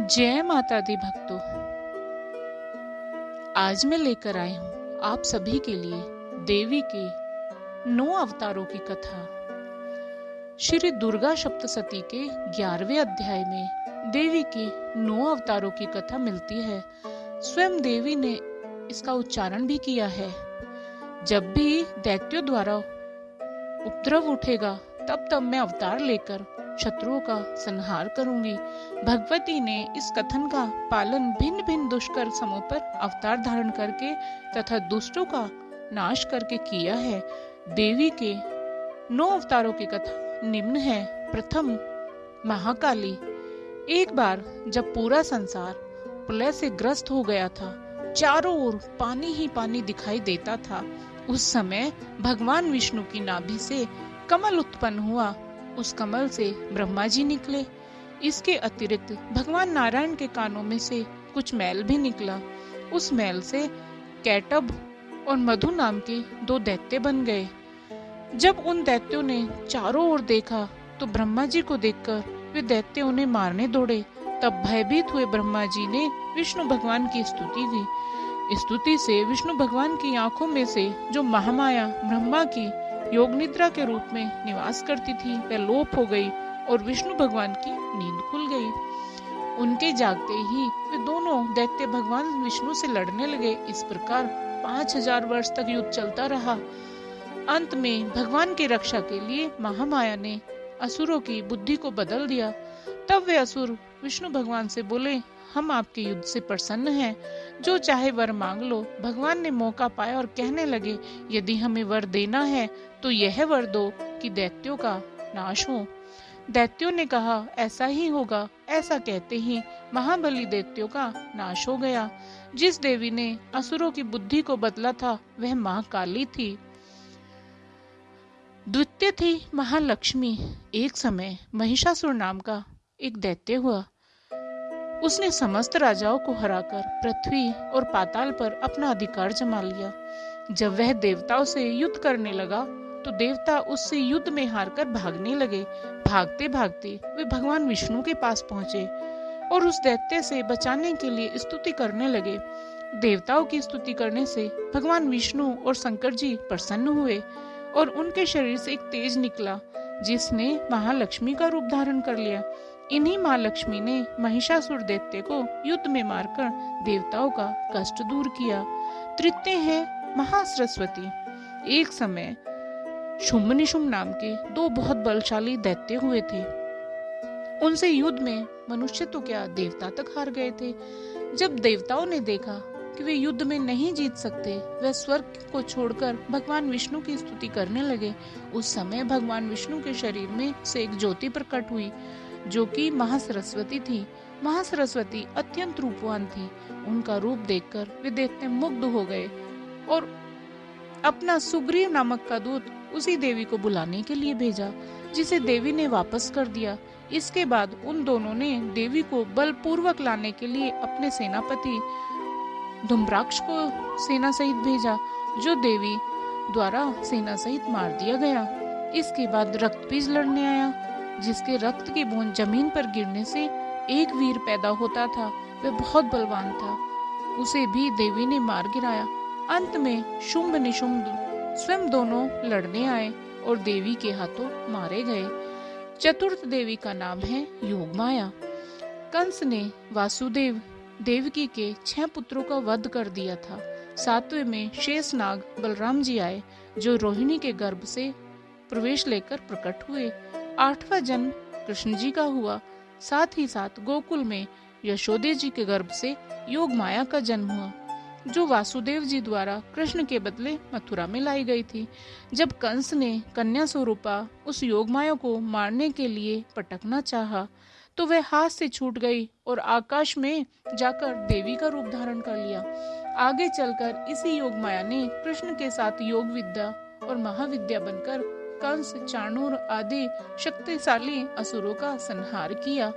जय माता दी भक्तों। आज मैं लेकर आई हूँ आप सभी के लिए देवी के नौ अवतारों की कथा। श्री दुर्गा सप्तशती के ग्यारहवें अध्याय में देवी के नौ अवतारों की कथा मिलती है। स्वयं देवी ने इसका उच्चारण भी किया है। जब भी दैत्यों द्वारा उपद्रव उठेगा, तब तब मैं अवतार लेकर शत्रुओं का संहार करूँगी। भगवती ने इस कथन का पालन भिन्न भिन्न दुष्कर समों पर अवतार धारण करके तथा दुष्टों का नाश करके किया है। देवी के नौ अवतारों की कथा निम्न है। प्रथम, महाकाली। एक बार जब पूरा संसार प्रलय से ग्रस्त हो गया था, चारों ओर पानी ही पानी दिखाई देता था, उस समय भगवान विष्णु की नाभि से कमल उत्पन्न हुआ। उस कमल से ब्रह्मा जी निकले। इसके अतिरिक्त भगवान नारायण के कानों में से कुछ मैल भी निकला। उस मैल से कैटब और मधु नाम के दो दैत्य बन गए। जब उन दैत्यों ने चारों ओर देखा तो ब्रह्मा जी को देखकर वे दैत्य उन्हें मारने दौड़े। तब भयभीत हुए ब्रह्मा जी ने विष्णु भगवान की स्तुति की। स्तुति से विष्णु भगवान की आँखों में से जो महामाया ब्रह्मा की योग निद्रा के रूप में निवास करती थी, वह लोप हो गई और विष्णु भगवान की नींद खुल गई। उनके जागते ही वे दोनों दैत्य भगवान विष्णु से लड़ने लगे। इस प्रकार पाँच हज़ार वर्ष तक युद्ध चलता रहा। अंत में भगवान की रक्षा के लिए महामाया ने असुरों की बुद्धि को बदल दिया। तब वे असुर विष्णु भगवान से बोले हम आपके युद्ध से प्रसन्न हैं। जो चाहे वर मांग लो, भगवान ने मौका पाया और कहने लगे, यदि हमें वर देना है तो यह वर दो कि दैत्यों का नाश हो। दैत्यों ने कहा, ऐसा ही होगा। ऐसा कहते ही महाबली दैत्यों का नाश हो गया। जिस देवी ने असुरों की बुद्धि को बदला था, वह महाकाली थी। द्वितीय थी महालक्ष्मी। एक समय महिषासुर नाम का एक दैत्य हुआ। उसने समस्त राजाओं को हराकर पृथ्वी और पाताल पर अपना अधिकार जमा लिया। जब वह देवताओं से युद्ध करने लगा तो देवता उससे युद्ध में हारकर भागने लगे। भागते भागते वे भगवान विष्णु के पास पहुँचे और उस दैत्य से बचाने के लिए स्तुति करने लगे। देवताओं की स्तुति करने से भगवान विष्णु और शंकर जी प्रसन्न हुए और उनके शरीर से एक तेज निकला, जिसने महालक्ष्मी का रूप धारण कर लिया। इन्हीं माँ लक्ष्मी ने महिषासुर दैत्य को युद्ध में मारकर देवताओं का कष्ट दूर किया। तृतीय है महासरस्वती। एक समय शुम्भ निशुम्भ नाम के दो बहुत बलशाली दैत्य हुए थे। उनसे युद्ध में मनुष्य तो क्या देवता तक हार गए थे। जब देवताओं ने देखा कि वे युद्ध में नहीं जीत सकते, वे स्वर्ग को छोड़कर भगवान विष्णु की स्तुति करने लगे। उस समय भगवान विष्णु के शरीर में से एक ज्योति प्रकट हुई। जो कि महासरस्वती थी। महासरस्वती अत्यंत रूपवान थी। उनका रूप देखकर वे देखते मुग्ध हो गए और अपना सुग्रीव नामक का दूत उसी देवी को बुलाने के लिए भेजा, जिसे देवी ने वापस कर दिया। इसके बाद उन दोनों ने देवी को बलपूर्वक लाने के लिए अपने सेनापति धुम्राक्ष को सेना सहित भेजा, जो देवी द्वारा सेना सहित मार दिया गया। इसके बाद रक्त बीज लड़ने आया। जिसके रक्त की बूंद ज़मीन पर गिरने से एक वीर पैदा होता था, वह बहुत बलवान था। उसे भी देवी ने मार गिराया। अंत में शुंभ निशुंभ स्वयं दोनों लड़ने आए और देवी के हाथों मारे गए। चतुर्थ देवी का नाम है योग माया कंस ने वासुदेव देवकी के छह पुत्रों का वध कर दिया था। सातवें में शेष नाग बलराम जी आए, जो रोहिणी के गर्भ से प्रवेश लेकर प्रकट हुए। आठवां जन्म कृष्ण जी का हुआ। साथ ही साथ गोकुल में यशोदे जी के गर्भ से योग माया का जन्म हुआ, जो वासुदेव जी द्वारा कृष्ण के बदले मथुरा में लाई गई थी। जब कंस ने कन्या स्वरूपा उस योग माया को मारने के लिए पटकना चाहा तो वह हाथ से छूट गई और आकाश में जाकर देवी का रूप धारण कर लिया। आगे चलकर इसी योग माया ने कृष्ण के साथ योग विद्या और महाविद्या बनकर कंस, चाणूर आदि शक्तिशाली असुरों का संहार किया।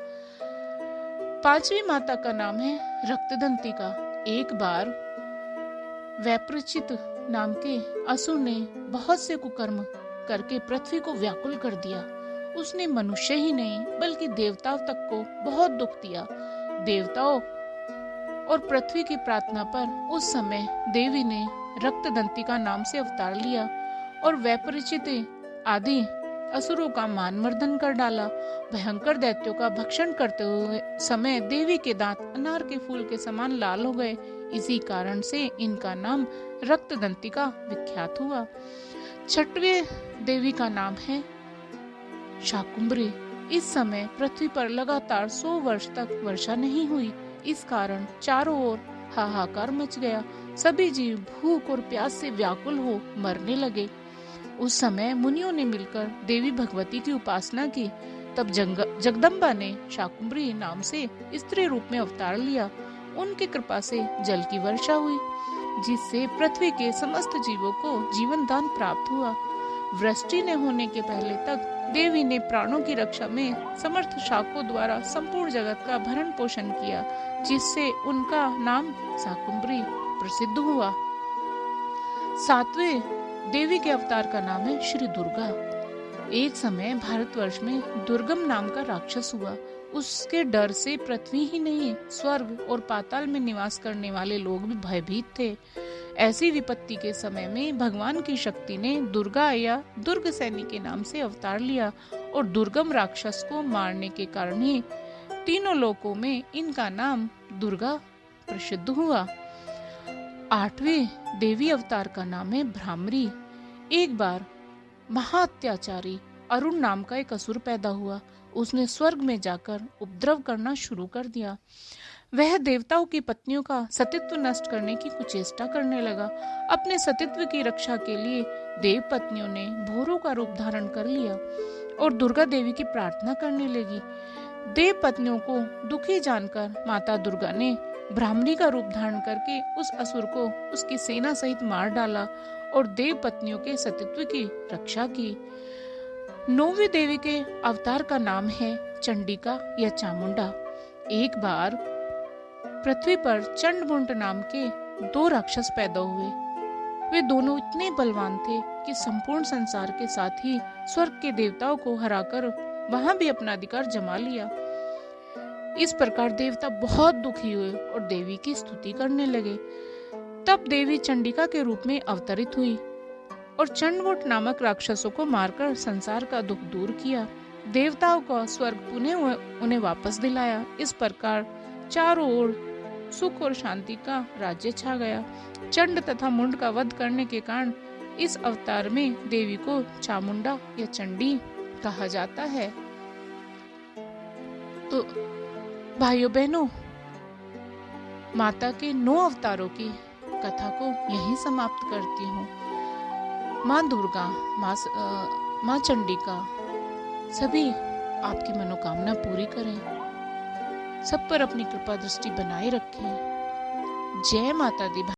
पांचवी माता का नाम है रक्तदंती का। एक बार वैप्रचित नाम के असुर ने बहुत से कुकर्म करके पृथ्वी को व्याकुल कर दिया। उसने मनुष्य ही नहीं, बल्कि देवताओं तक को बहुत दुख दिया। देवताओं और पृथ्वी की प्रार्थना पर उस समय देवी ने रक्त दंतिका नाम से अवतार लिया और वैपरिचित आदि। असुरों का मान मर्दन कर डाला। भयंकर दैत्यों का भक्षण करते हुए समय देवी के दांत अनार के फूल के समान लाल हो गए। इसी कारण से इनका नाम रक्त दंतिका विख्यात हुआ। छठवे देवी का नाम है शाकुंभरी इस समय पृथ्वी पर लगातार सौ वर्ष तक वर्षा नहीं हुई। इस कारण चारों ओर हाहाकार मच गया। सभी जीव भूख और प्यास से व्याकुल हो मरने लगे। उस समय मुनियों ने मिलकर देवी भगवती की उपासना की। तब जंग, जगदम्बा ने शाकुंभरी नाम से स्त्री रूप में अवतार लिया। उनकी कृपा से जल की वर्षा हुई जिससे पृथ्वी के समस्त जीवों को जीवन दान प्राप्त हुआ। वृष्टि ने होने के पहले तक देवी ने प्राणों की रक्षा में समर्थ शाकों द्वारा संपूर्ण जगत का भरण पोषण किया जिससे उनका नाम शाकुंभरी प्रसिद्ध हुआ। सातवें देवी के अवतार का नाम है श्री दुर्गा। एक समय भारतवर्ष में दुर्गम नाम का राक्षस हुआ। उसके डर से पृथ्वी ही नहीं, स्वर्ग और पाताल में निवास करने वाले लोग भी भयभीत थे। ऐसी विपत्ति के समय में भगवान की शक्ति ने दुर्गा या दुर्ग सैनी के नाम से अवतार लिया और दुर्गम राक्षस को मारने के कारण ही तीनों लोकों में इनका नाम दुर्गा प्रसिद्ध हुआ। आठवें देवी अवतार का नाम है भ्रामरी। एक बार महाअत्याचारी अरुण नाम का एक असुर पैदा हुआ। उसने स्वर्ग में जाकर उपद्रव करना शुरू कर दिया। वह देवताओं की पत्नियों का सतित्व नष्ट करने की कुचेष्टा करने लगा। अपने सतित्व की रक्षा के लिए देव पत्नियों ने भोरों का रूप धारण कर लिया और दुर्गा देवी की प्रार्थना करने लगी। देव पत्नियों को दुखी जानकर माता दुर्गा ने ब्राह्मणी का रूप धारण करके उस असुर को उसकी सेना सहित मार डाला और देव पत्नियों के सतित्व की रक्षा की। नौवी देवी के अवतार का नाम है चंडिका या चामुंडा। एक बार पृथ्वी पर चंडमुंड नाम के दो राक्षस पैदा हुए। वे दोनों इतने बलवान थे कि संपूर्ण संसार के साथ ही स्वर्ग के देवताओं को हराकर वहाँ भी अपना अधिकार जमा लिया। इस प्रकार देवता बहुत दुखी हुए और देवी की स्तुति करने लगे। तब देवी चंडिका के रूप में अवतरित हुई और चंडमुट नामक राक्षसों को मारकर संसार का दुख दूर किया। देवताओं का स्वर्ग पुनः उन्हें वापस दिलाया। इस प्रकार चारों ओर सुख और शांति का राज्य छा गया। चंड तथा मुंड का वध करने के कारण इस अवतार में देवी को चामुंडा या चंडी कहा जाता है। तो भाइयों बहनों, माता के नौ अवतारों की कथा को यहीं समाप्त करती हूँ। माँ दुर्गा, माँ माँ चंडिका, सभी आपकी मनोकामना पूरी करें। सब पर अपनी कृपा दृष्टि बनाए रखें। जय माता दी।